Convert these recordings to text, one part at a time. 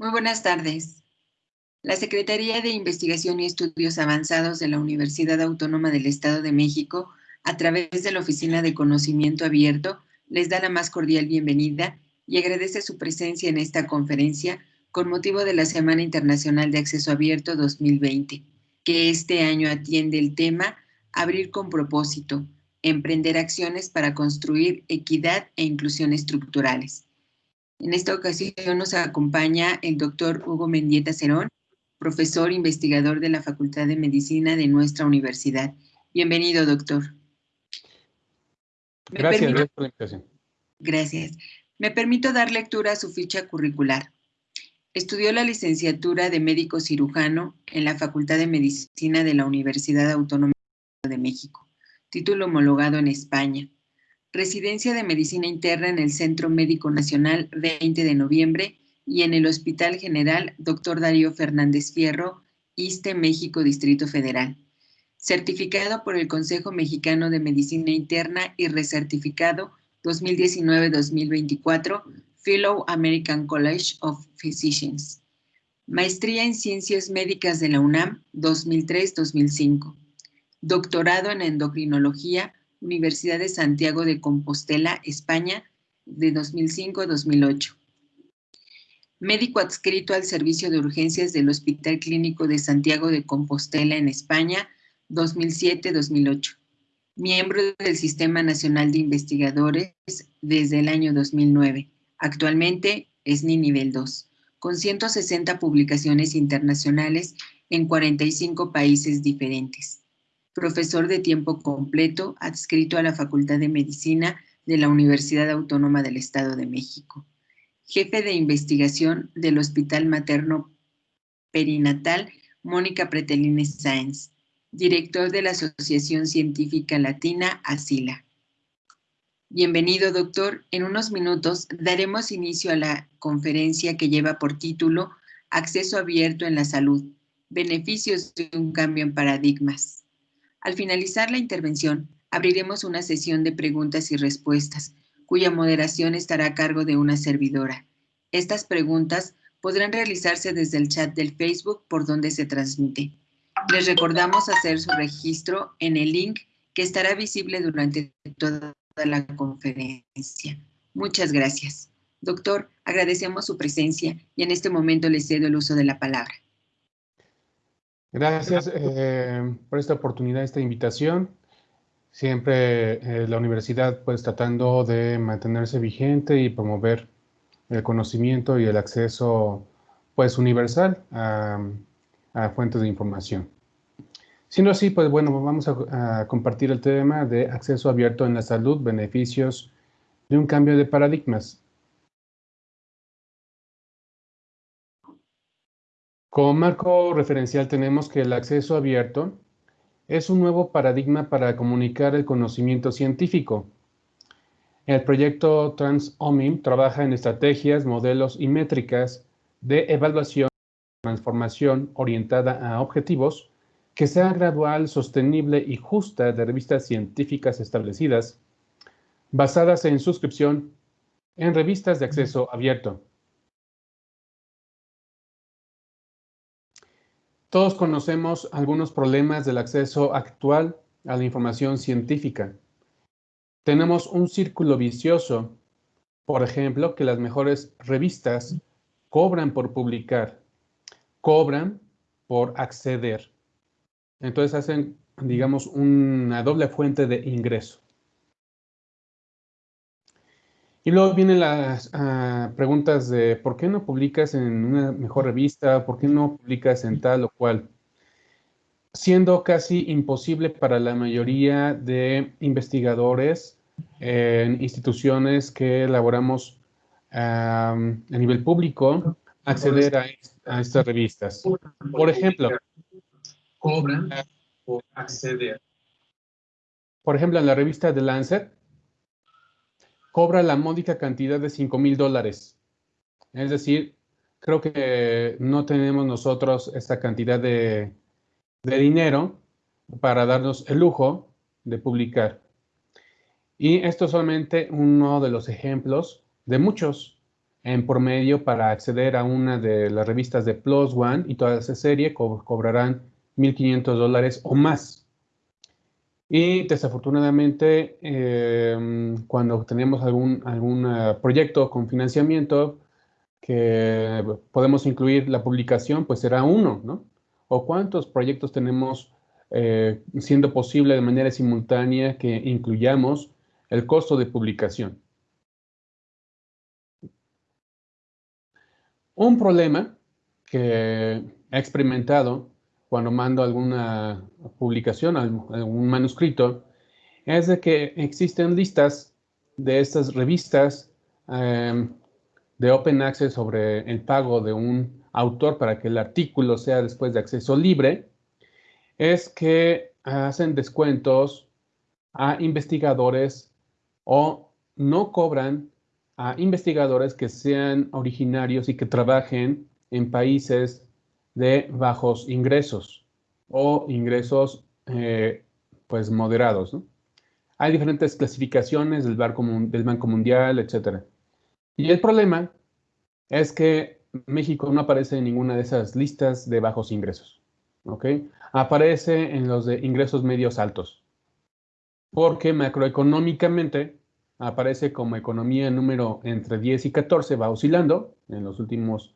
Muy buenas tardes. La Secretaría de Investigación y Estudios Avanzados de la Universidad Autónoma del Estado de México, a través de la Oficina de Conocimiento Abierto, les da la más cordial bienvenida y agradece su presencia en esta conferencia con motivo de la Semana Internacional de Acceso Abierto 2020, que este año atiende el tema Abrir con propósito, emprender acciones para construir equidad e inclusión estructurales en esta ocasión nos acompaña el doctor Hugo Mendieta Cerón, profesor investigador de la Facultad de Medicina de nuestra universidad. Bienvenido, doctor. Gracias, gracias por la invitación. Gracias. Me permito dar lectura a su ficha curricular. Estudió la licenciatura de médico cirujano en la Facultad de Medicina de la Universidad Autónoma de México, título homologado en España Residencia de Medicina Interna en el Centro Médico Nacional 20 de noviembre y en el Hospital General Dr. Darío Fernández Fierro, ISTE México Distrito Federal. Certificado por el Consejo Mexicano de Medicina Interna y recertificado 2019-2024, Fellow American College of Physicians. Maestría en Ciencias Médicas de la UNAM 2003-2005. Doctorado en Endocrinología Universidad de Santiago de Compostela, España, de 2005 a 2008. Médico adscrito al Servicio de Urgencias del Hospital Clínico de Santiago de Compostela, en España, 2007-2008. Miembro del Sistema Nacional de Investigadores desde el año 2009. Actualmente es ni nivel 2, con 160 publicaciones internacionales en 45 países diferentes profesor de tiempo completo adscrito a la Facultad de Medicina de la Universidad Autónoma del Estado de México, jefe de investigación del Hospital Materno Perinatal Mónica Pretelines Sáenz, director de la Asociación Científica Latina ASILA. Bienvenido, doctor. En unos minutos daremos inicio a la conferencia que lleva por título Acceso abierto en la salud, beneficios de un cambio en paradigmas. Al finalizar la intervención, abriremos una sesión de preguntas y respuestas, cuya moderación estará a cargo de una servidora. Estas preguntas podrán realizarse desde el chat del Facebook por donde se transmite. Les recordamos hacer su registro en el link que estará visible durante toda la conferencia. Muchas gracias. Doctor, agradecemos su presencia y en este momento le cedo el uso de la palabra. Gracias eh, por esta oportunidad, esta invitación. Siempre eh, la universidad pues tratando de mantenerse vigente y promover el conocimiento y el acceso pues universal a, fuentes de información. Siendo así, pues bueno, vamos a, a, compartir el tema de acceso abierto en la salud, beneficios de un cambio de paradigmas. Como marco referencial tenemos que el acceso abierto es un nuevo paradigma para comunicar el conocimiento científico. El proyecto TransOMIM trabaja en estrategias, modelos y métricas de evaluación y transformación orientada a objetivos que sea gradual, sostenible y justa de revistas científicas establecidas, basadas en suscripción en revistas de acceso abierto. Todos conocemos algunos problemas del acceso actual a la información científica. Tenemos un círculo vicioso, por ejemplo, que las mejores revistas cobran por publicar, cobran por acceder. Entonces hacen, digamos, una doble fuente de ingreso. Y luego vienen las ah, preguntas de por qué no publicas en una mejor revista, por qué no publicas en tal o cual, siendo casi imposible para la mayoría de investigadores en instituciones que elaboramos a nivel público acceder a, a, estas revistas. Por ejemplo, cobran por acceder. Por ejemplo, en la revista The Lancet, cobra la módica cantidad de 5 mil dólares. Es decir, creo que no tenemos nosotros esta cantidad de, dinero para darnos el lujo de publicar. Y esto es solamente uno de los ejemplos de muchos en promedio para acceder a una de las revistas de Plus One y toda esa serie cobrarán 1.500 dólares o más. Y desafortunadamente, em, cuando tenemos algún, algún eh, proyecto con financiamiento que podemos incluir la publicación, pues será uno, ¿no? ¿O cuántos proyectos tenemos eh, siendo posible de manera simultánea que incluyamos el costo de publicación? Un problema que he experimentado cuando mando alguna publicación, algún manuscrito, es de que existen listas de estas revistas em, de Open Access sobre el pago de un autor para que el artículo sea después de acceso libre, es que hacen descuentos a investigadores o no cobran a investigadores que sean originarios y que trabajen en países de bajos ingresos o ingresos eh, pues moderados. Hay diferentes clasificaciones del Banco, del Banco Mundial, etc. Y el problema es que México no aparece en ninguna de esas listas de bajos ingresos. Aparece en los de ingresos medios altos. Porque macroeconómicamente aparece como economía número entre 10 y 14, va oscilando en los últimos,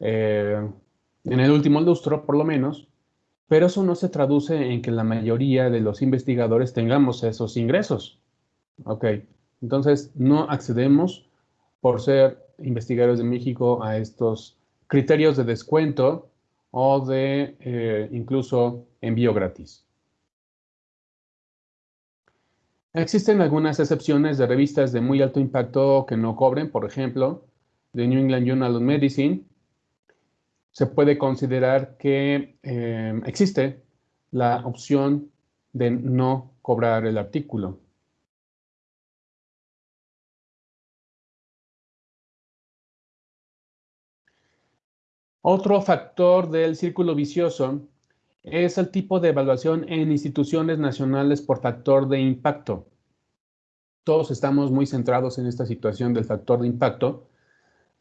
eh, en el último lustro por lo menos, pero eso no se traduce en que la mayoría de los investigadores tengamos esos ingresos. Ok, entonces no accedemos por ser investigadores de México a estos criterios de descuento o de eh, incluso envío gratis. Existen algunas excepciones de revistas de muy alto impacto que no cobren, por ejemplo, The New England Journal of Medicine. Se puede considerar que eh, existe la opción de no cobrar el artículo. Otro factor del círculo vicioso es el tipo de evaluación en instituciones nacionales por factor de impacto. Todos estamos muy centrados en esta situación del factor de impacto,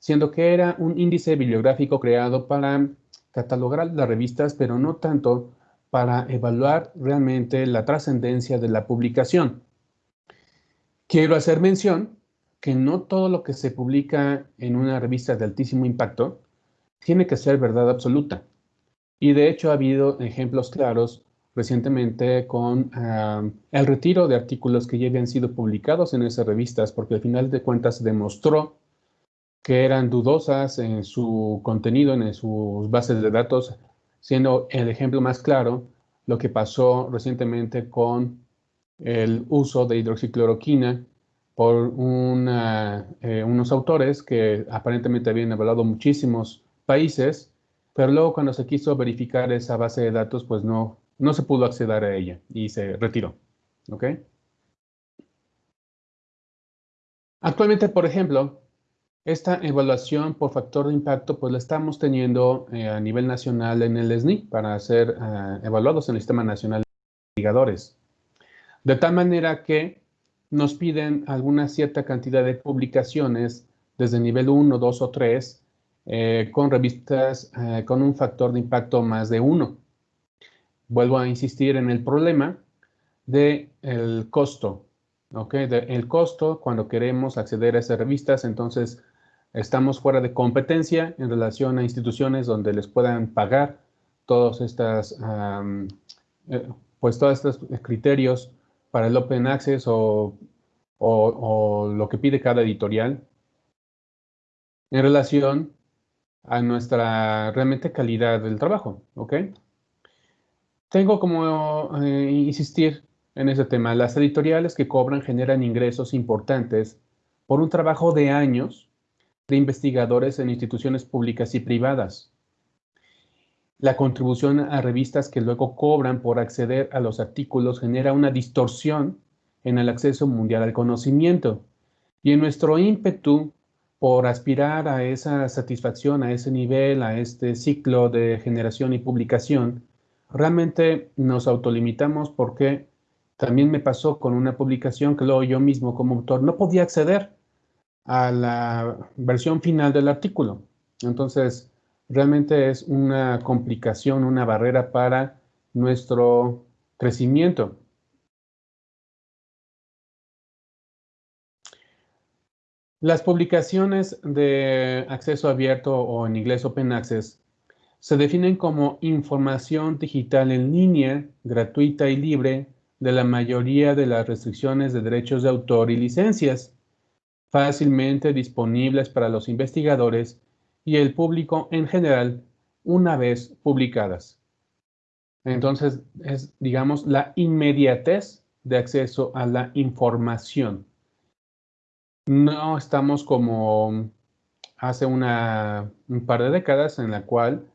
siendo que era un índice bibliográfico creado para catalogar las revistas, pero no tanto para evaluar realmente la trascendencia de la publicación. Quiero hacer mención que no todo lo que se publica en una revista de altísimo impacto tiene que ser verdad absoluta. Y de hecho ha habido ejemplos claros recientemente con el retiro de artículos que ya habían sido publicados en esas revistas, porque al final de cuentas demostró que eran dudosas en su contenido, en sus bases de datos, siendo el ejemplo más claro lo que pasó recientemente con el uso de hidroxicloroquina por eh, unos autores que aparentemente habían evaluado muchísimos países pero luego cuando se quiso verificar esa base de datos, pues no, no se pudo acceder a ella y se retiró. ¿Ok? Actualmente, por ejemplo, esta evaluación por factor de impacto, pues la estamos teniendo eh, a nivel nacional en el SNI para ser eh, evaluados en el Sistema Nacional de Investigadores. De tal manera que nos piden alguna cierta cantidad de publicaciones desde nivel 1, 2 o 3 eh, con revistas con un factor de impacto más de uno. Vuelvo a insistir en el problema del el costo. el costo cuando queremos acceder a esas revistas, entonces estamos fuera de competencia en relación a instituciones donde les puedan pagar todos estas, eh, pues todos estos criterios para el Open Access o, o lo que pide cada editorial en relación a nuestra realmente calidad del trabajo, ¿ok? Tengo como eh, insistir en ese tema. Las editoriales que cobran generan ingresos importantes por un trabajo de años de investigadores en instituciones públicas y privadas. La contribución a revistas que luego cobran por acceder a los artículos genera una distorsión en el acceso mundial al conocimiento. Y en nuestro ímpetu por aspirar a esa satisfacción, a ese nivel, a este ciclo de generación y publicación, realmente nos autolimitamos porque también me pasó con una publicación que luego yo mismo como autor no podía acceder a la versión final del artículo. Entonces, realmente es una complicación, una barrera para nuestro crecimiento. Las publicaciones de acceso abierto o en inglés Open Access se definen como información digital en línea, gratuita y libre de la mayoría de las restricciones de derechos de autor y licencias, fácilmente disponibles para los investigadores y el público en general una vez publicadas. Entonces, es, digamos, la inmediatez de acceso a la información. No estamos como hace una, un par de décadas en la cual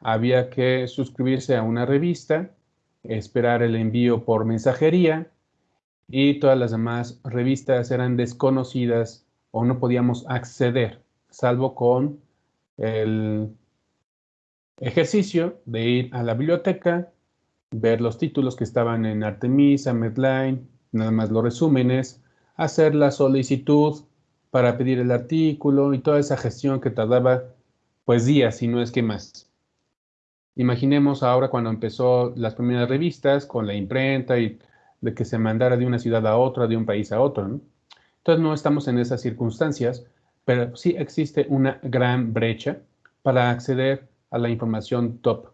había que suscribirse a una revista, esperar el envío por mensajería y todas las demás revistas eran desconocidas o no podíamos acceder, salvo con el ejercicio de ir a la biblioteca, ver los títulos que estaban en Artemisa, Medline, nada más los resúmenes, hacer la solicitud para pedir el artículo y toda esa gestión que tardaba pues días, si no es que más. Imaginemos ahora cuando empezó las primeras revistas con la imprenta y de que se mandara de una ciudad a otra, de un país a otro. Entonces no estamos en esas circunstancias, pero sí existe una gran brecha para acceder a la información top.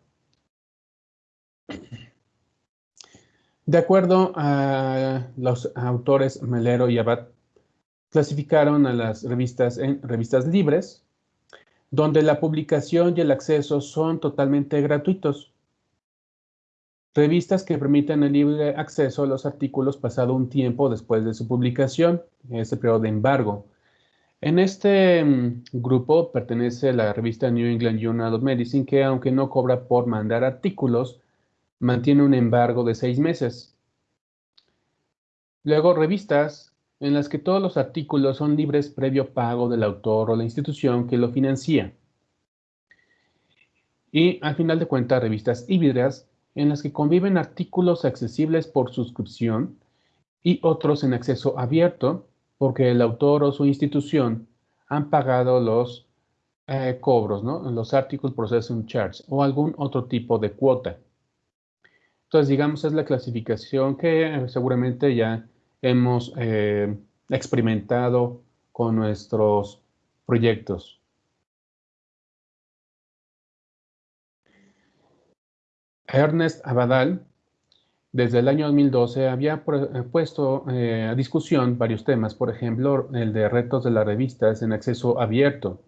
De acuerdo a los autores Melero y Abad, clasificaron a las revistas en revistas libres, donde la publicación y el acceso son totalmente gratuitos. Revistas que permiten el libre acceso a los artículos pasado un tiempo después de su publicación, ese periodo de embargo. En este mm, grupo pertenece la revista New England Journal of Medicine, que aunque no cobra por mandar artículos, mantiene un embargo de seis meses. Luego, revistas en las que todos los artículos son libres previo pago del autor o la institución que lo financia. Y al final de cuentas, revistas híbridas en las que conviven artículos accesibles por suscripción y otros en acceso abierto porque el autor o su institución han pagado los eh, cobros, ¿no? los Article Processing Charge o algún otro tipo de cuota. Entonces, digamos, es la clasificación que eh, seguramente ya hemos eh, experimentado con nuestros proyectos. Ernest Abadal, desde el año 2012, había eh, puesto a discusión varios temas, por ejemplo, el de retos de las revistas en acceso abierto,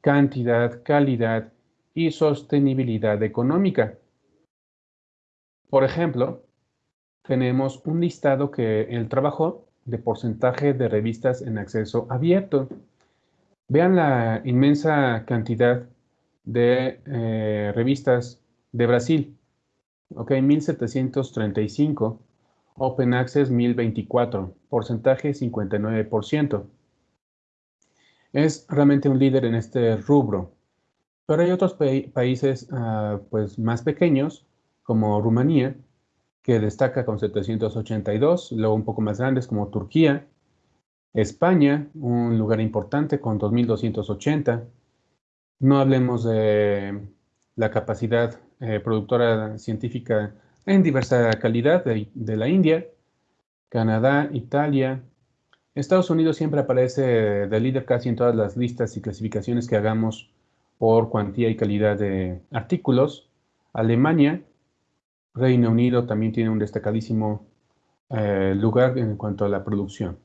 cantidad, calidad y sostenibilidad económica. Por ejemplo, tenemos un listado que él trabajó de porcentaje de revistas en acceso abierto. Vean la inmensa cantidad de eh, revistas de Brasil. Ok, 1735. Open Access 1024. Porcentaje 59%. Es realmente un líder en este rubro. Pero hay otros países ah, pues, más pequeños como Rumanía, que destaca con 782, luego un poco más grandes como Turquía, España, un lugar importante con 2280. No hablemos de la capacidad eh, productora científica en diversa calidad de, de, la India, Canadá, Italia. Estados Unidos siempre aparece de líder casi en todas las listas y clasificaciones que hagamos por cuantía y calidad de artículos. Alemania, Reino Unido también tiene un destacadísimo eh, lugar en cuanto a la producción.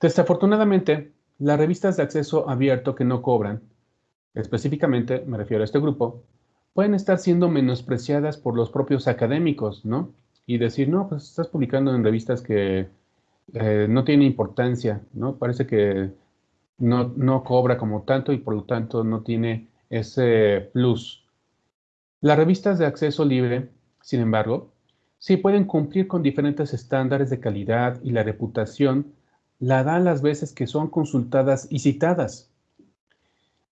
Desafortunadamente, las revistas de acceso abierto que no cobran, específicamente me refiero a este grupo, pueden estar siendo menospreciadas por los propios académicos, ¿no? Y decir, no, pues estás publicando en revistas que eh, no tienen importancia, ¿no? Parece que no, no cobra como tanto y por lo tanto no tiene ese plus. Las revistas de acceso libre, sin embargo, sí pueden cumplir con diferentes estándares de calidad y la reputación la dan las veces que son consultadas y citadas.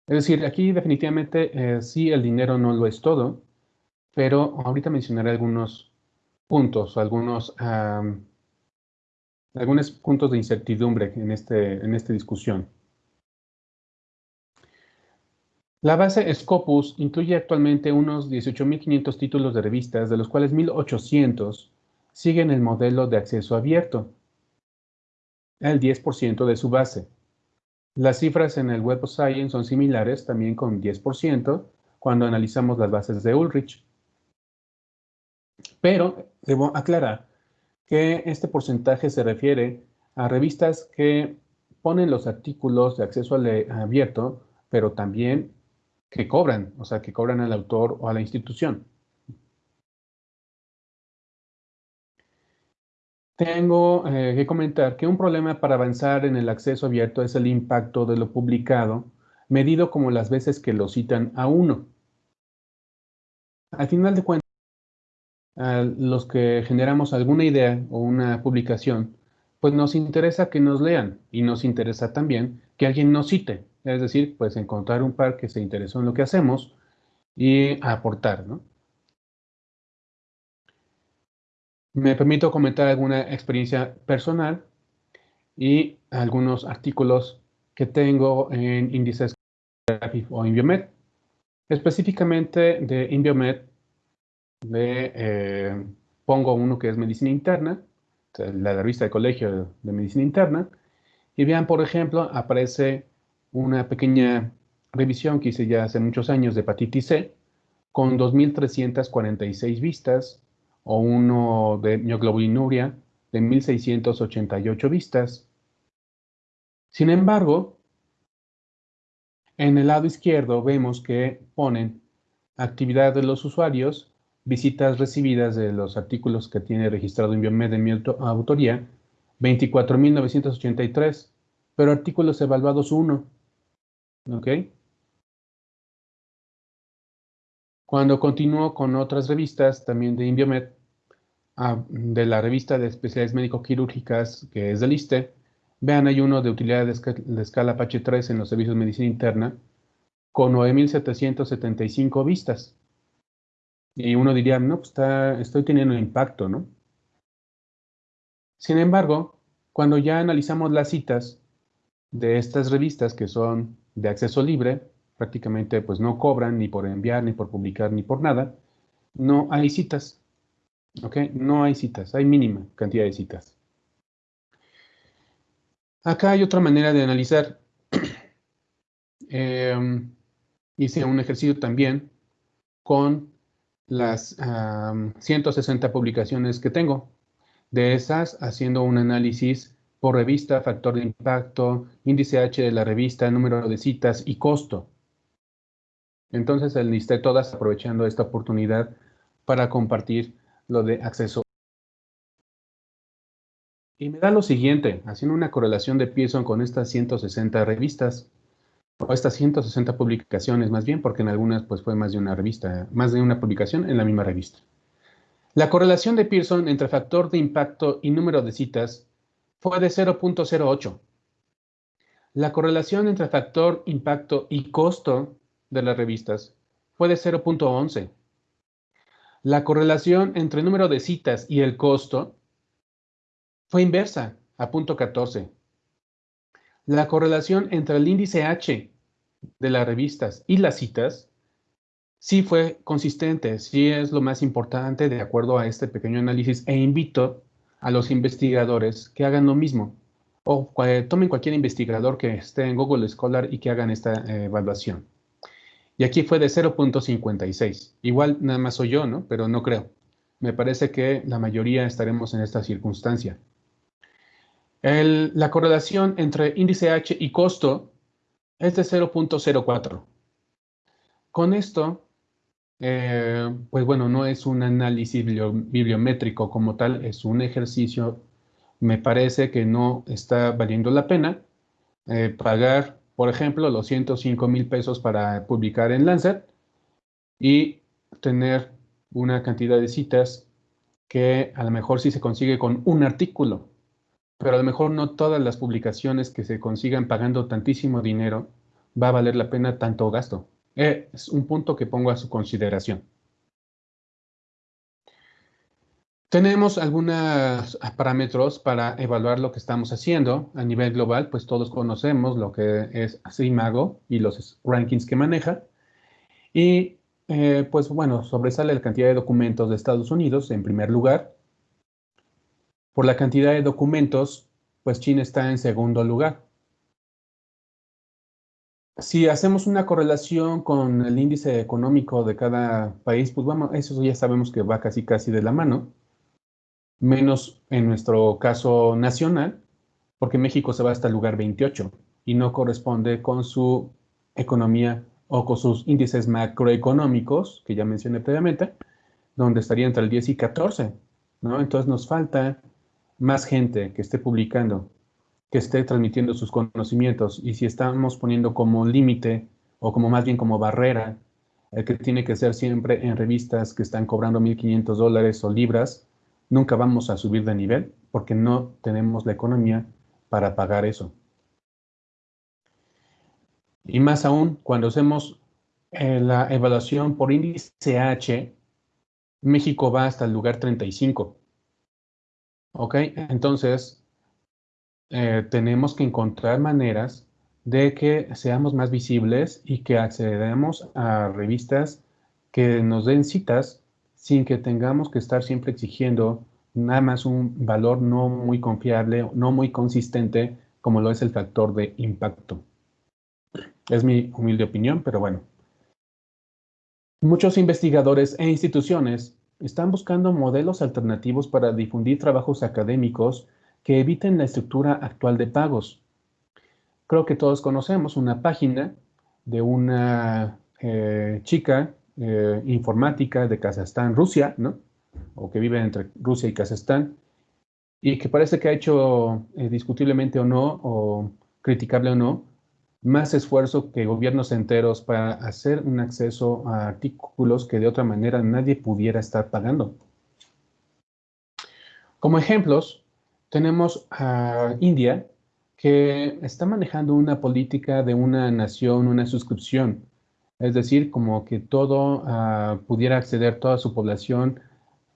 Es decir, aquí definitivamente eh, sí el dinero no lo es todo, pero ahorita mencionaré algunos puntos, algunos algunos puntos de incertidumbre en, este, en esta discusión. La base Scopus incluye actualmente unos 18.500 títulos de revistas, de los cuales 1.800 siguen el modelo de acceso abierto, el 10% de su base. Las cifras en el Web of Science son similares, también con 10%, cuando analizamos las bases de Ulrich. Pero debo aclarar que este porcentaje se refiere a revistas que ponen los artículos de acceso abierto, pero también que cobran, o sea, que cobran al autor o a la institución. Tengo eh, que comentar que un problema para avanzar en el acceso abierto es el impacto de lo publicado, medido como las veces que lo citan a uno. Al final de cuentas, a los que generamos alguna idea o una publicación, pues nos interesa que nos lean y nos interesa también que alguien nos cite. Es decir, pues encontrar un par que se interesó en lo que hacemos y aportar, ¿no? Me permito comentar alguna experiencia personal y algunos artículos que tengo en índices o Inviomed. Específicamente de Inviomed, eh, pongo uno que es medicina interna, la revista de colegio de medicina interna, y vean, por ejemplo, aparece una pequeña revisión que hice ya hace muchos años de hepatitis C, con 2.346 vistas, o uno de mioglobinuria de 1.688 vistas. Sin embargo, en el lado izquierdo vemos que ponen actividad de los usuarios, visitas recibidas de los artículos que tiene registrado en Biomed en mi autoría, 24.983, pero artículos evaluados 1. ¿Ok? Cuando continúo con otras revistas, también de Inviomed, ah, de la revista de especialidades médico-quirúrgicas, que es del ISTE, vean, hay uno de utilidad de, escala Apache 3 en los servicios de medicina interna, con 9.775 vistas. Y uno diría, no, pues está, estoy teniendo un impacto, ¿no? Sin embargo, cuando ya analizamos las citas de estas revistas que son de acceso libre, prácticamente pues no cobran ni por enviar, ni por publicar, ni por nada, no hay citas. ¿Ok? No hay citas, hay mínima cantidad de citas. Acá hay otra manera de analizar. Em, hice un ejercicio también con las 160 publicaciones que tengo. De esas, haciendo un análisis por revista, factor de impacto, índice H de la revista, número de citas y costo. Entonces enlisté todas aprovechando esta oportunidad para compartir lo de acceso. Y me da lo siguiente, haciendo una correlación de Pearson con estas 160 revistas, o estas 160 publicaciones más bien, porque en algunas pues fue más de una revista, más de una publicación en la misma revista. La correlación de Pearson entre factor de impacto y número de citas fue de 0.08. La correlación entre factor impacto y costo de las revistas fue de 0.11. La correlación entre el número de citas y el costo fue inversa, a 0.14. La correlación entre el índice H de las revistas y las citas sí fue consistente, sí es lo más importante de acuerdo a este pequeño análisis e invito a los investigadores que hagan lo mismo o tomen cualquier investigador que esté en Google Scholar y que hagan esta eh, evaluación. Y aquí fue de 0.56. Igual nada más soy yo, ¿no? Pero no creo. Me parece que la mayoría estaremos en esta circunstancia. la correlación entre índice H y costo es de 0.04. Con esto, eh, pues bueno, no es un análisis bibliométrico como tal, es un ejercicio. Me parece que no está valiendo la pena eh, pagar por ejemplo, los 105 mil pesos para publicar en Lancet y tener una cantidad de citas que a lo mejor sí se consigue con un artículo, pero a lo mejor no todas las publicaciones que se consigan pagando tantísimo dinero va a valer la pena tanto gasto. Es un punto que pongo a su consideración. Tenemos algunos parámetros para evaluar lo que estamos haciendo a nivel global, pues todos conocemos lo que es CIMAGO y los rankings que maneja. Y eh, pues bueno, sobresale la cantidad de documentos de Estados Unidos en primer lugar. Por la cantidad de documentos, pues China está en segundo lugar. Si hacemos una correlación con el índice económico de cada país, pues vamos, eso ya sabemos que va casi casi de la mano menos en nuestro caso nacional, porque México se va hasta el lugar 28 y no corresponde con su economía o con sus índices macroeconómicos, que ya mencioné previamente, donde estaría entre el 10 y 14, ¿no? Entonces nos falta más gente que esté publicando, que esté transmitiendo sus conocimientos, y si estamos poniendo como límite, o como más bien como barrera, el que tiene que ser siempre en revistas que están cobrando 1.500 dólares o libras, nunca vamos a subir de nivel porque no tenemos la economía para pagar eso. Y más aún, cuando hacemos eh, la evaluación por índice H, México va hasta el lugar 35. ¿Ok? Entonces, eh, tenemos que encontrar maneras de que seamos más visibles y que accedamos a revistas que nos den citas sin que tengamos que estar siempre exigiendo nada más un valor no muy confiable, no muy consistente, como lo es el factor de impacto. Es mi humilde opinión, pero bueno. Muchos investigadores e instituciones están buscando modelos alternativos para difundir trabajos académicos que eviten la estructura actual de pagos. Creo que todos conocemos una página de una eh, chica eh, informática de Kazajstán, Rusia, ¿no? O que vive entre Rusia y Kazajstán, y que parece que ha hecho eh, discutiblemente o no, o criticable o no, más esfuerzo que gobiernos enteros para hacer un acceso a artículos que de otra manera nadie pudiera estar pagando. Como ejemplos, tenemos a India, que está manejando una política de una nación, una suscripción, es decir, como que todo ah, pudiera acceder toda su población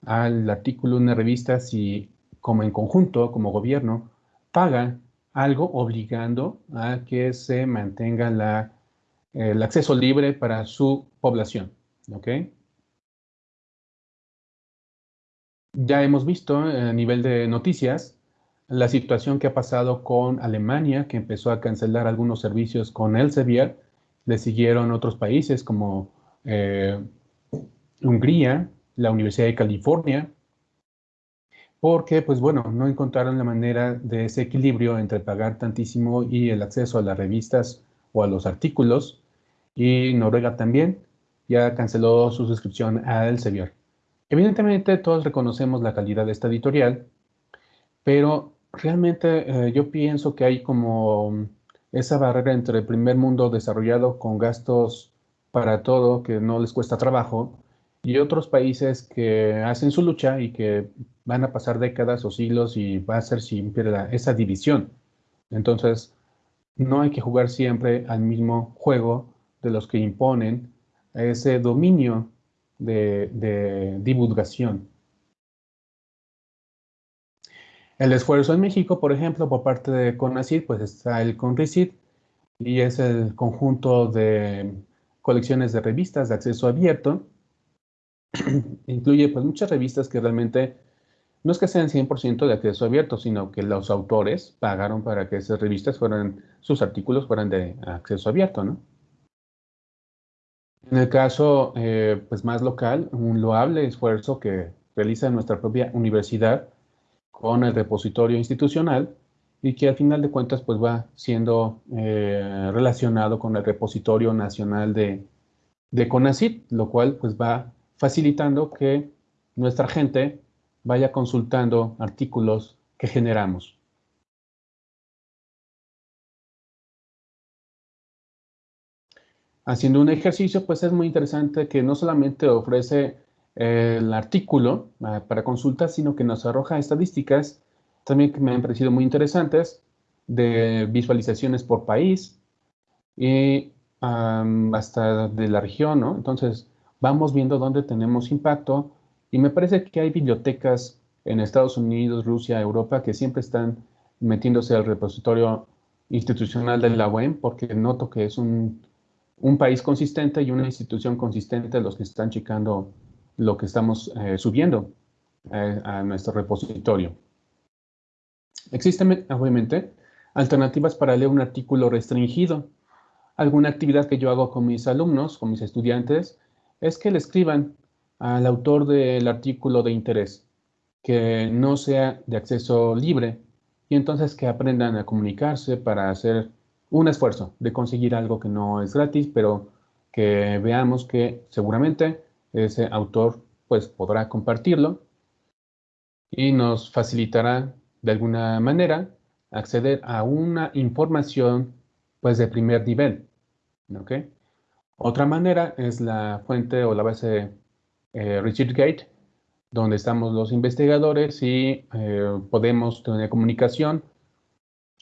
al artículo de una revista si como en conjunto, como gobierno, paga algo obligando a que se mantenga el acceso libre para su población. Ya hemos visto a nivel de noticias la situación que ha pasado con Alemania, que empezó a cancelar algunos servicios con Elsevier, le siguieron otros países como eh, Hungría, la Universidad de California, porque, pues bueno, no encontraron la manera de ese equilibrio entre pagar tantísimo y el acceso a las revistas o a los artículos. Y Noruega también ya canceló su suscripción a Elsevier. Evidentemente, todos reconocemos la calidad de esta editorial, pero realmente eh, yo pienso que hay como esa barrera entre el primer mundo desarrollado con gastos para todo que no les cuesta trabajo y otros países que hacen su lucha y que van a pasar décadas o siglos y va a ser siempre esa división. Entonces, no hay que jugar siempre al mismo juego de los que imponen ese dominio de, de divulgación. El esfuerzo en México, por ejemplo, por parte de CONACYT, pues está el CONRICIT y es el conjunto de colecciones de revistas de acceso abierto. Incluye pues muchas revistas que realmente no es que sean 100% de acceso abierto, sino que los autores pagaron para que esas revistas fueran, sus artículos fueran de acceso abierto, ¿no? En el caso eh, pues más local, un loable esfuerzo que realiza nuestra propia universidad con el repositorio institucional y que al final de cuentas pues va siendo eh, relacionado con el repositorio nacional de, de CONACYT, lo cual pues va facilitando que nuestra gente vaya consultando artículos que generamos. Haciendo un ejercicio, pues es muy interesante que no solamente ofrece el artículo ah, para consulta, sino que nos arroja estadísticas también que me han parecido muy interesantes de visualizaciones por país y hasta de la región, ¿no? Entonces, vamos viendo dónde tenemos impacto y me parece que hay bibliotecas en Estados Unidos, Rusia, Europa, que siempre están metiéndose al repositorio institucional de la UEM, porque noto que es un, país consistente y una institución consistente los que están checando lo que estamos eh, subiendo eh, a nuestro repositorio. Existen, obviamente, alternativas para leer un artículo restringido. Alguna actividad que yo hago con mis alumnos, con mis estudiantes, es que le escriban al autor del artículo de interés, que no sea de acceso libre, y entonces que aprendan a comunicarse para hacer un esfuerzo de conseguir algo que no es gratis, pero que veamos que seguramente ese autor pues podrá compartirlo y nos facilitará de alguna manera acceder a una información pues de primer nivel. Otra manera es la fuente o la base eh, ResearchGate, donde estamos los investigadores y eh, podemos tener comunicación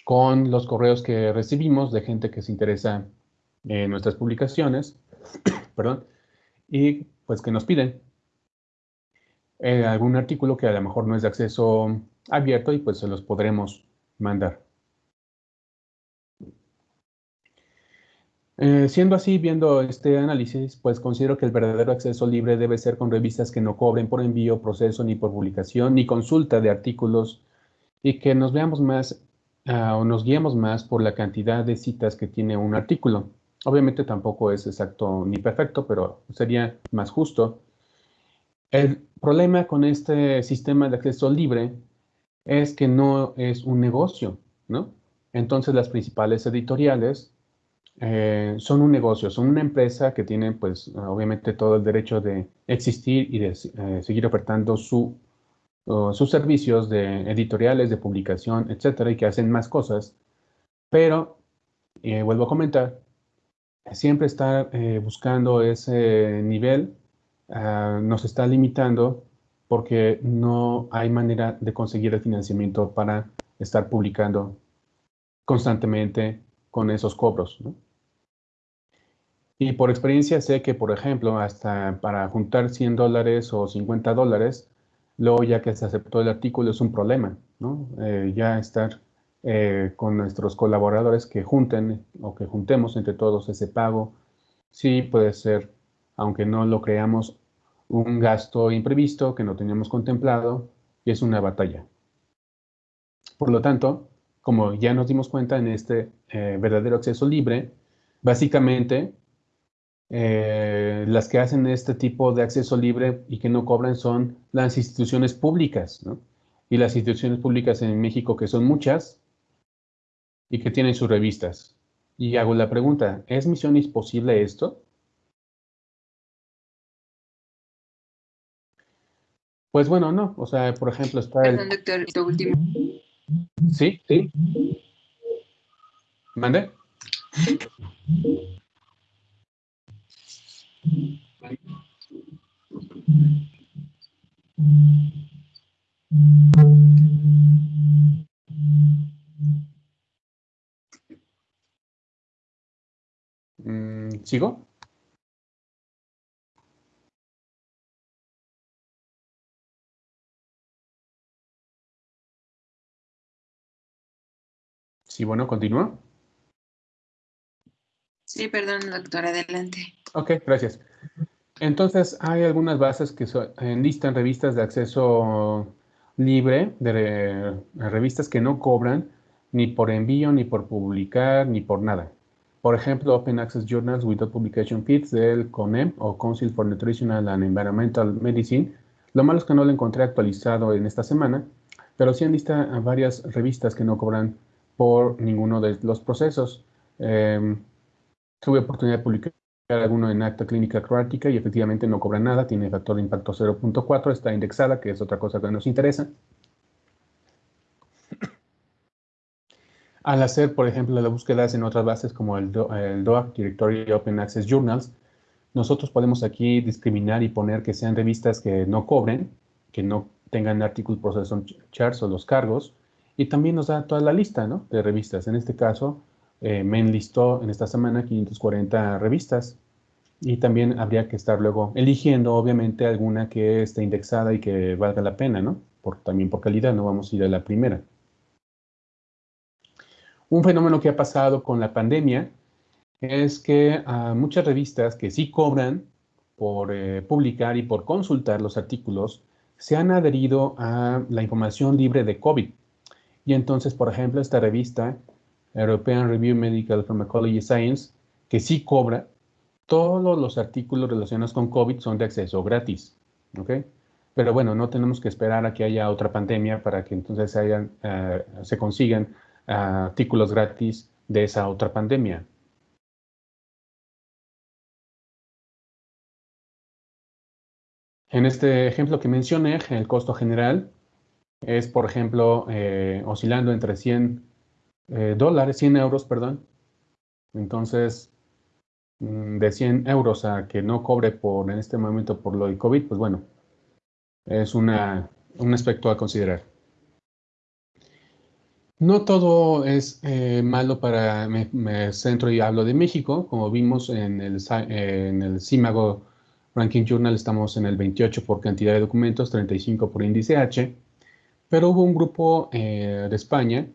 con los correos que recibimos de gente que se interesa en nuestras publicaciones, perdón, y pues que nos piden eh, algún artículo que a lo mejor no es de acceso abierto y pues se los podremos mandar. Eh, siendo así, viendo este análisis, pues considero que el verdadero acceso libre debe ser con revistas que no cobren por envío, proceso, ni por publicación, ni consulta de artículos, y que nos veamos más ah, o nos guiemos más por la cantidad de citas que tiene un artículo. Obviamente tampoco es exacto ni perfecto, pero sería más justo. El problema con este sistema de acceso libre es que no es un negocio, ¿no? Entonces las principales editoriales eh, son un negocio, son una empresa que tiene pues obviamente todo el derecho de existir y de eh, seguir ofertando su, sus servicios de editoriales, de publicación, etcétera, y que hacen más cosas. Pero, eh, vuelvo a comentar, siempre estar buscando ese nivel ah, nos está limitando porque no hay manera de conseguir el financiamiento para estar publicando constantemente con esos cobros. Y por experiencia sé que, por ejemplo, hasta para juntar 100 dólares o 50 dólares, luego ya que se aceptó el artículo es un problema, ¿no? Eh, ya estar eh, con nuestros colaboradores que junten o que juntemos entre todos ese pago, sí puede ser, aunque no lo creamos, un gasto imprevisto que no teníamos contemplado y es una batalla. Por lo tanto, como ya nos dimos cuenta en este eh, verdadero acceso libre, básicamente eh, las que hacen este tipo de acceso libre y que no cobran son las instituciones públicas, ¿no? Y las instituciones públicas en México, que son muchas, y que tienen sus revistas. Y hago la pregunta, ¿es misión posible esto? Pues bueno, no. O sea, por ejemplo, está el... doctor, último. Sí, sí. ¿Mande? ¿Sigo? Sí, bueno, continúa. Sí, perdón, doctor, adelante. Ok, gracias. Entonces, hay algunas bases que enlistan revistas de acceso libre, de revistas que no cobran ni por envío, ni por publicar, ni por nada. Por ejemplo, Open Access Journals Without Publication Feeds del CONEM o Council for Nutritional and Environmental Medicine. Lo malo es que no lo encontré actualizado en esta semana, pero sí enlista varias revistas que no cobran por ninguno de los procesos. Em, tuve oportunidad de publicar alguno en acta clínica croática y efectivamente no cobra nada, tiene factor de impacto 0.4, está indexada, que es otra cosa que nos interesa. Al hacer, por ejemplo, las búsquedas en otras bases como el, DOAC, Directory Open Access Journals, nosotros podemos aquí discriminar y poner que sean revistas que no cobren, que no tengan artículos procession charts o los cargos, y también nos da toda la lista ¿no? de revistas. En este caso, eh, me enlistó en esta semana 540 revistas y también habría que estar luego eligiendo, obviamente, alguna que esté indexada y que valga la pena, ¿no? por, también por calidad, no vamos a ir a la primera. Un fenómeno que ha pasado con la pandemia es que a muchas revistas que sí cobran por eh, publicar y por consultar los artículos se han adherido a la información libre de COVID. Y entonces, por ejemplo, esta revista, European Review Medical Pharmacology Science, que sí cobra, todos los artículos relacionados con COVID son de acceso gratis. ¿ok? Pero bueno, no tenemos que esperar a que haya otra pandemia para que entonces eh, se consigan artículos gratis de esa otra pandemia. En este ejemplo que mencioné, el costo general es, por ejemplo, eh, oscilando entre 100 dólares, 100 euros, perdón. Entonces, Mm, de 100 euros a que no cobre por en este momento por lo de COVID, pues bueno, es una, un aspecto a considerar. No todo es eh, malo para, me, centro y hablo de México, como vimos en el, en Ranking Journal estamos en el 28 por cantidad de documentos, 35 por índice H, pero hubo un grupo eh, de España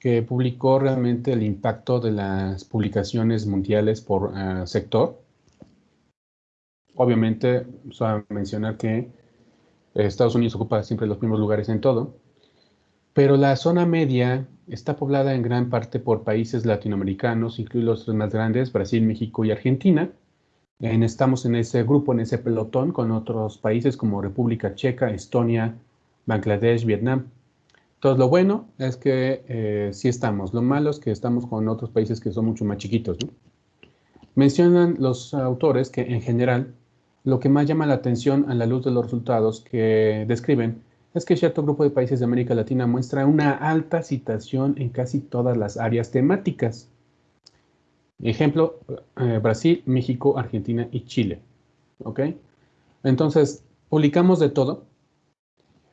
que publicó realmente el impacto de las publicaciones mundiales por ah, sector. Obviamente, a mencionar que Estados Unidos ocupa siempre los primeros lugares en todo, pero la zona media está poblada en gran parte por países latinoamericanos, incluidos los tres más grandes, Brasil, México y Argentina. estamos en ese grupo, en ese pelotón, con otros países como República Checa, Estonia, Bangladesh, Vietnam. Entonces, lo bueno es que eh, sí estamos. Lo malo es que estamos con otros países que son mucho más chiquitos. Mencionan los autores que, en general, lo que más llama la atención a la luz de los resultados que describen es que cierto grupo de países de América Latina muestra una alta citación en casi todas las áreas temáticas. Ejemplo, eh, Brasil, México, Argentina y Chile. ¿Ok? Entonces, publicamos de todo,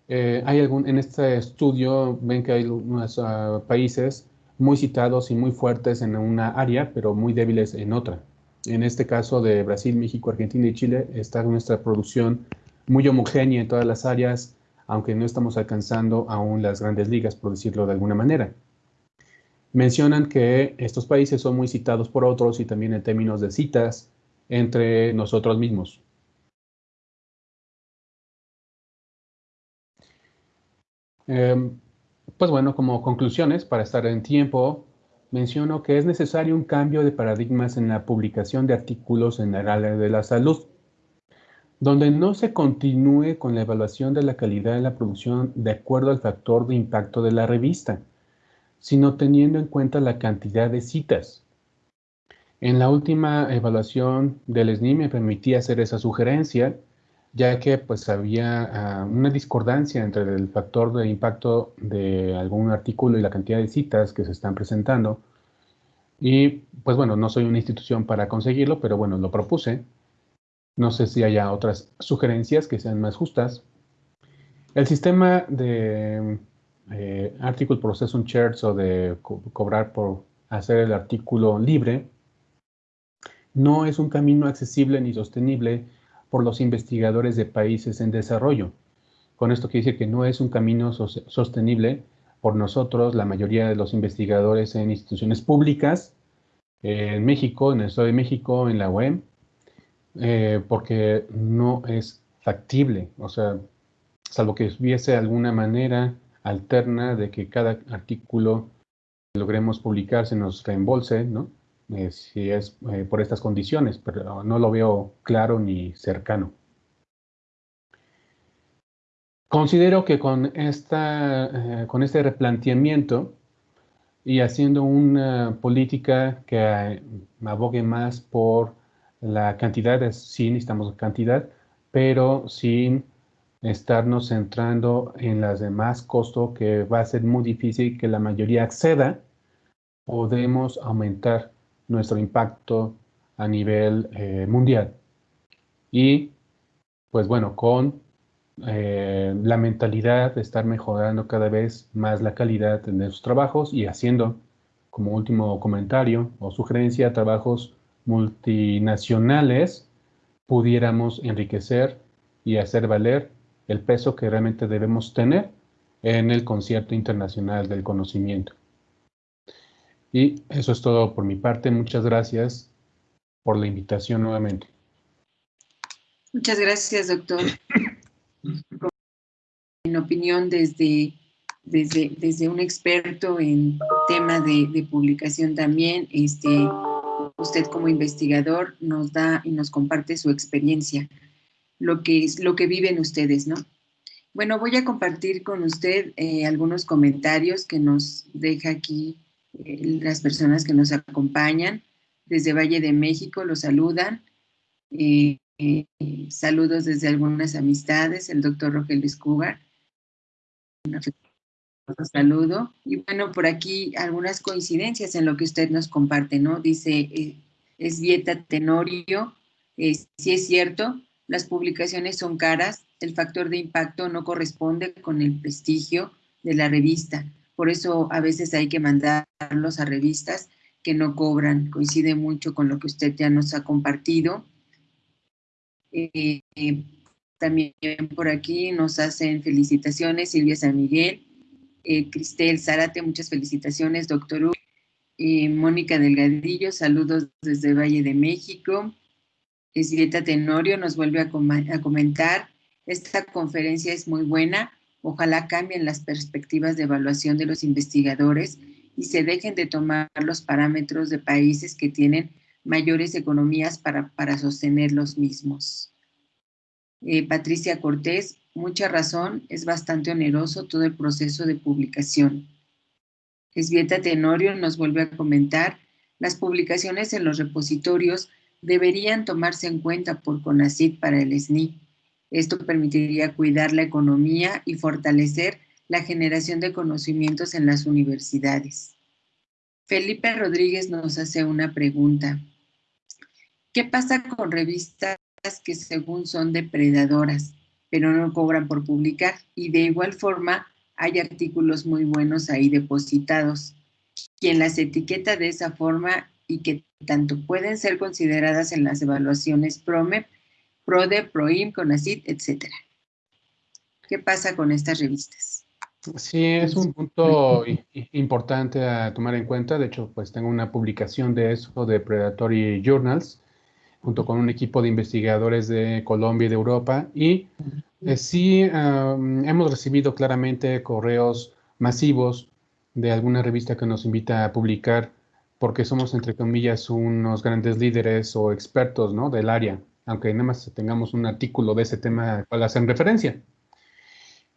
eh, hay algún, en este estudio ven que hay unos ah, países muy citados y muy fuertes en una área, pero muy débiles en otra. En este caso de Brasil, México, Argentina y Chile está nuestra producción muy homogénea en todas las áreas, aunque no estamos alcanzando aún las grandes ligas, por decirlo de alguna manera. Mencionan que estos países son muy citados por otros y también en términos de citas entre nosotros mismos. Em, pues bueno, como conclusiones, para estar en tiempo, menciono que es necesario un cambio de paradigmas en la publicación de artículos en el área de la salud, donde no se continúe con la evaluación de la calidad de la producción de acuerdo al factor de impacto de la revista, sino teniendo en cuenta la cantidad de citas. En la última evaluación del SNI me permití hacer esa sugerencia, ya que pues había ah, una discordancia entre el factor de impacto de algún artículo y la cantidad de citas que se están presentando. Y pues bueno, no soy una institución para conseguirlo, pero bueno, lo propuse. No sé si haya otras sugerencias que sean más justas. El sistema de eh, Article Processing o de cobrar por hacer el artículo libre no es un camino accesible ni sostenible por los investigadores de países en desarrollo. Con esto quiere decir que no es un camino sostenible por nosotros, la mayoría de los investigadores en instituciones públicas, en México, en el Estado de México, en la UEM, eh, porque no es factible, o sea, salvo que hubiese alguna manera alterna de que cada artículo que logremos publicar se nos reembolse, ¿no? Eh, si es eh, por estas condiciones, pero no lo veo claro ni cercano. Considero que con, esta, con este replanteamiento y haciendo una política que abogue más por la cantidad, sí necesitamos cantidad, pero sin estarnos centrando en las demás costos que va a ser muy difícil que la mayoría acceda, podemos aumentar nuestro impacto a nivel eh, mundial. Y pues bueno, con eh, la mentalidad de estar mejorando cada vez más la calidad de nuestros trabajos y haciendo, como último comentario o sugerencia, trabajos multinacionales, pudiéramos enriquecer y hacer valer el peso que realmente debemos tener en el concierto internacional del conocimiento. Y eso es todo por mi parte. Muchas gracias por la invitación nuevamente. Muchas gracias, doctor. En opinión desde, desde, desde un experto en tema de, de, publicación también, este, usted como investigador nos da y nos comparte su experiencia, lo que, es, lo que viven ustedes, ¿no? Bueno, voy a compartir con usted eh, algunos comentarios que nos deja aquí eh, las personas que nos acompañan. Desde Valle de México los saludan. Eh, saludos desde algunas amistades, el doctor Rogelio Escugar. Un saludo. Y bueno, por aquí algunas coincidencias en lo que usted nos comparte, ¿no? Dice, es Vieta Tenorio, si es cierto, las publicaciones son caras, el factor de impacto no corresponde con el prestigio de la revista. Por eso a veces hay que mandarlos a revistas que no cobran. Coincide mucho con lo que usted ya nos ha compartido. Eh, también por aquí nos hacen felicitaciones Silvia San Miguel, eh, Cristel Zárate, muchas felicitaciones, doctor Hugo. Eh, Mónica Delgadillo, saludos desde Valle de México. Esvieta Tenorio nos vuelve a, a comentar, esta conferencia es muy buena, ojalá cambien las perspectivas de evaluación de los investigadores y se dejen de tomar los parámetros de países que tienen mayores economías para, para sostener los mismos. Eh, Patricia Cortés, mucha razón, es bastante oneroso todo el proceso de publicación. Esvieta Tenorio nos vuelve a comentar, las publicaciones en los repositorios deberían tomarse en cuenta por CONACYT para el SNI. Esto permitiría cuidar la economía y fortalecer la generación de conocimientos en las universidades. Felipe Rodríguez nos hace una pregunta. ¿Qué pasa con revistas que según son depredadoras, pero no cobran por publicar? Y de igual forma, hay artículos muy buenos ahí depositados. Quien las etiqueta de esa forma y que tanto pueden ser consideradas en las evaluaciones PROMEP, PRODE, PROIM, CONACIT, etc. ¿Qué pasa con estas revistas? Sí, es un punto importante a tomar en cuenta. De hecho, pues tengo una publicación de eso de Predatory Journals, junto con un equipo de investigadores de Colombia y de Europa. Y eh, sí hemos recibido claramente correos masivos de alguna revista que nos invita a publicar porque somos, entre comillas, unos grandes líderes o expertos ¿no? del área, aunque nada más tengamos un artículo de ese tema al cual hacen referencia.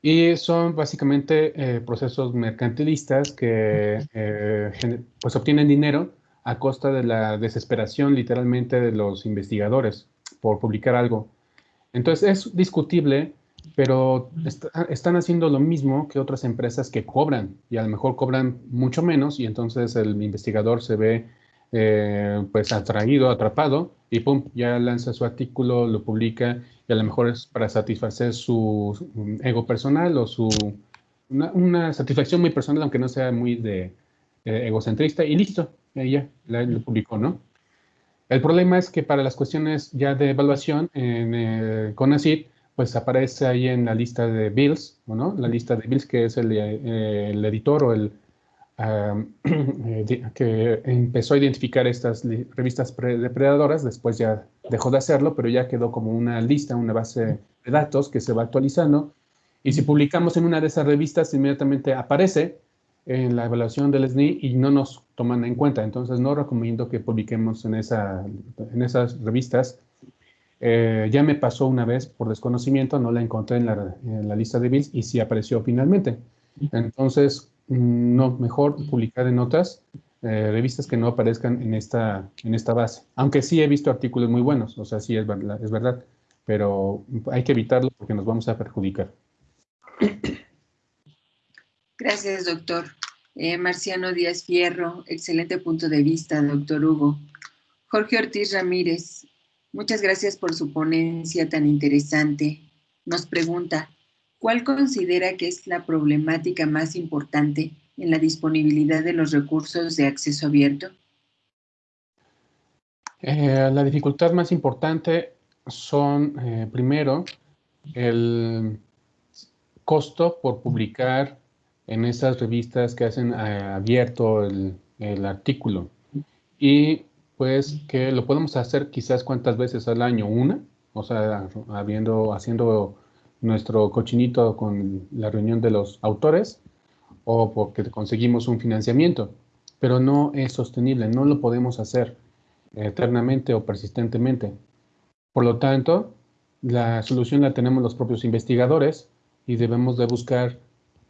Y son básicamente eh, procesos mercantilistas que eh, pues obtienen dinero a costa de la desesperación literalmente de los investigadores por publicar algo. Entonces es discutible pero están haciendo lo mismo que otras empresas que cobran y a lo mejor cobran mucho menos y entonces el investigador se ve eh, pues atraído, atrapado y pum, ya lanza su artículo, lo publica y a lo mejor es para satisfacer su ego personal o su una, satisfacción muy personal aunque no sea muy de egocentrista y listo, ya lo publicó, ¿no? El problema es que para las cuestiones ya de evaluación en eh, CONACYT pues aparece ahí en la lista de Bills, ¿no? La lista de Bills que es el, eh, editor o el eh, que empezó a identificar estas revistas depredadoras, después ya dejó de hacerlo, pero ya quedó como una lista, una base de datos que se va actualizando. Y si publicamos en una de esas revistas, inmediatamente aparece en la evaluación del SNI y no nos toman en cuenta. Entonces, no recomiendo que publiquemos en, esa, en esas revistas eh, ya me pasó una vez por desconocimiento, no la encontré en la, lista de bills y sí apareció finalmente. Entonces, mm, no, mejor publicar en otras eh, revistas que no aparezcan en esta, en esta base. Aunque sí he visto artículos muy buenos, o sea, sí es, es verdad, pero hay que evitarlo porque nos vamos a perjudicar. Gracias, doctor. Eh, Marciano Díaz Fierro, excelente punto de vista, doctor Hugo. Jorge Ortiz Ramírez, Muchas gracias por su ponencia tan interesante. Nos pregunta, ¿cuál considera que es la problemática más importante en la disponibilidad de los recursos de acceso abierto? Eh, la dificultad más importante son, eh, primero, el, costo por publicar en esas revistas que hacen eh, abierto el, el, artículo. Y pues que lo podemos hacer quizás cuántas veces al año, una, o sea, habiendo, haciendo nuestro cochinito con la reunión de los autores o porque conseguimos un financiamiento, pero no es sostenible, no lo podemos hacer eternamente o persistentemente. Por lo tanto, la solución la tenemos los propios investigadores y debemos de buscar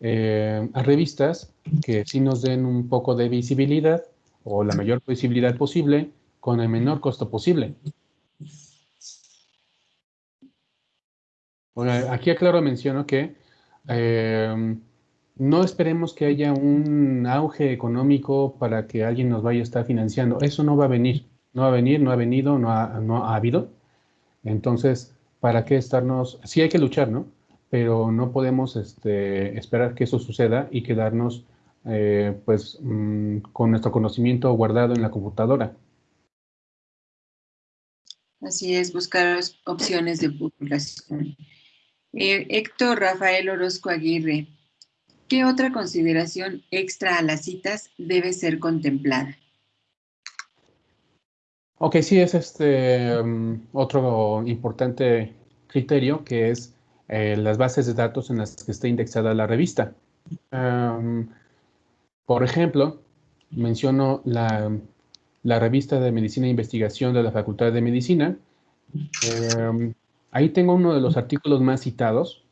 eh, a revistas que sí nos den un poco de visibilidad o la mayor visibilidad posible con el menor costo posible. aquí aclaro, menciono que eh, no esperemos que haya un auge económico para que alguien nos vaya a estar financiando. Eso no va a venir, no va a venir, no ha venido, no ha habido. Entonces, ¿para qué estarnos? Sí hay que luchar, ¿no? Pero no podemos este, esperar que eso suceda y quedarnos eh, pues mm, con nuestro conocimiento guardado en la computadora. Así es, buscar opciones de publicación. Eh, Héctor Rafael Orozco Aguirre, ¿qué otra consideración extra a las citas debe ser contemplada? Ok, sí, es este um, otro importante criterio que es eh, las bases de datos en las que esté indexada la revista. Por ejemplo, menciono la, revista de Medicina e Investigación de la Facultad de Medicina. Ahí tengo uno de los artículos más citados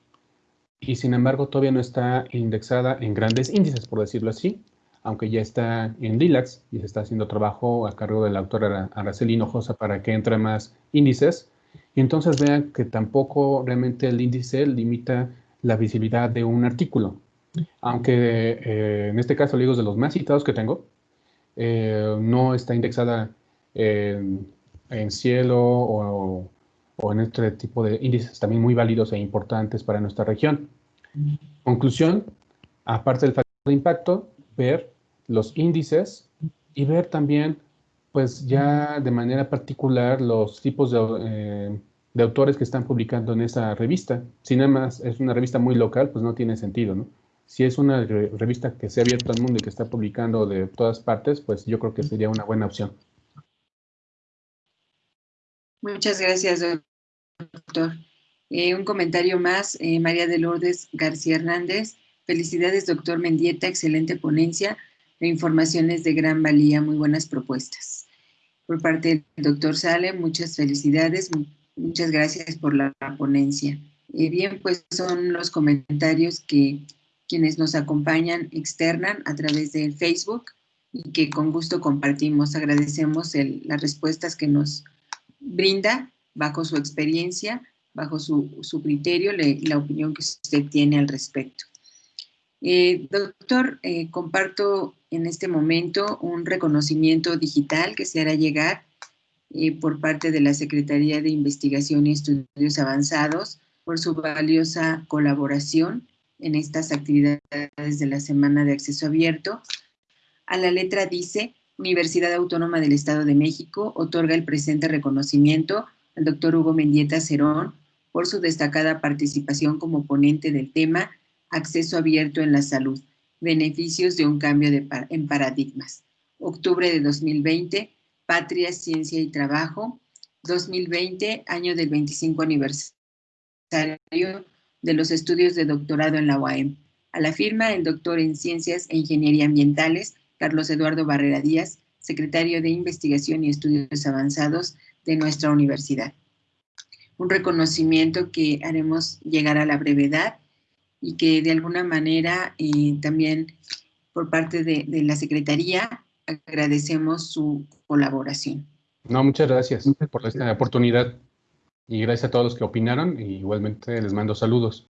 y sin embargo todavía no está indexada en grandes índices, por decirlo así, aunque ya está en DILAX y se está haciendo trabajo a cargo de la autora Araceli Hinojosa para que entre más índices. Y entonces vean que tampoco realmente el índice limita la visibilidad de un artículo. Aunque eh, en este caso, digo, de los más citados que tengo, eh, no está indexada en cielo o o en este tipo de índices también muy válidos e importantes para nuestra región. Conclusión, aparte del factor de impacto, ver los índices y ver también, pues ya de manera particular, los tipos de, eh, de autores que están publicando en esa revista. Si nada más es una revista muy local, pues no tiene sentido, ¿no? Si es una revista que se ha abierto al mundo y que está publicando de todas partes, pues yo creo que sería una buena opción. Muchas gracias, doctor. Eh, un comentario más, eh, María de Lourdes García Hernández. Felicidades, doctor Mendieta, excelente ponencia. La información es de gran valía, muy buenas propuestas. Por parte del doctor Sale, muchas felicidades, muchas gracias por la ponencia. Eh, bien, pues son los comentarios que quienes nos acompañan externan a través de Facebook y que con gusto compartimos. Agradecemos las respuestas que nos brinda bajo su experiencia, bajo su, criterio, la opinión que usted tiene al respecto. Eh, doctor, eh, comparto en este momento un reconocimiento digital que se hará llegar eh, por parte de la Secretaría de Investigación y Estudios Avanzados por su valiosa colaboración en estas actividades de la Semana de Acceso Abierto. A la letra dice, Universidad Autónoma del Estado de México otorga el presente reconocimiento al doctor Hugo Mendieta Cerón por su destacada participación como ponente del tema Acceso abierto en la salud, beneficios de un cambio de en paradigmas. Octubre de 2020, Patria, Ciencia y Trabajo. 2020, año del 25 aniversario de los estudios de doctorado en la UAM. A la firma, el doctor en Ciencias e Ingeniería Ambientales, Carlos Eduardo Barrera Díaz, secretario de Investigación y Estudios Avanzados de nuestra universidad. Un reconocimiento que haremos llegar a la brevedad y que de alguna manera eh, también por parte de, la Secretaría agradecemos su colaboración. No, muchas gracias por esta oportunidad y gracias a todos los que opinaron y igualmente les mando saludos.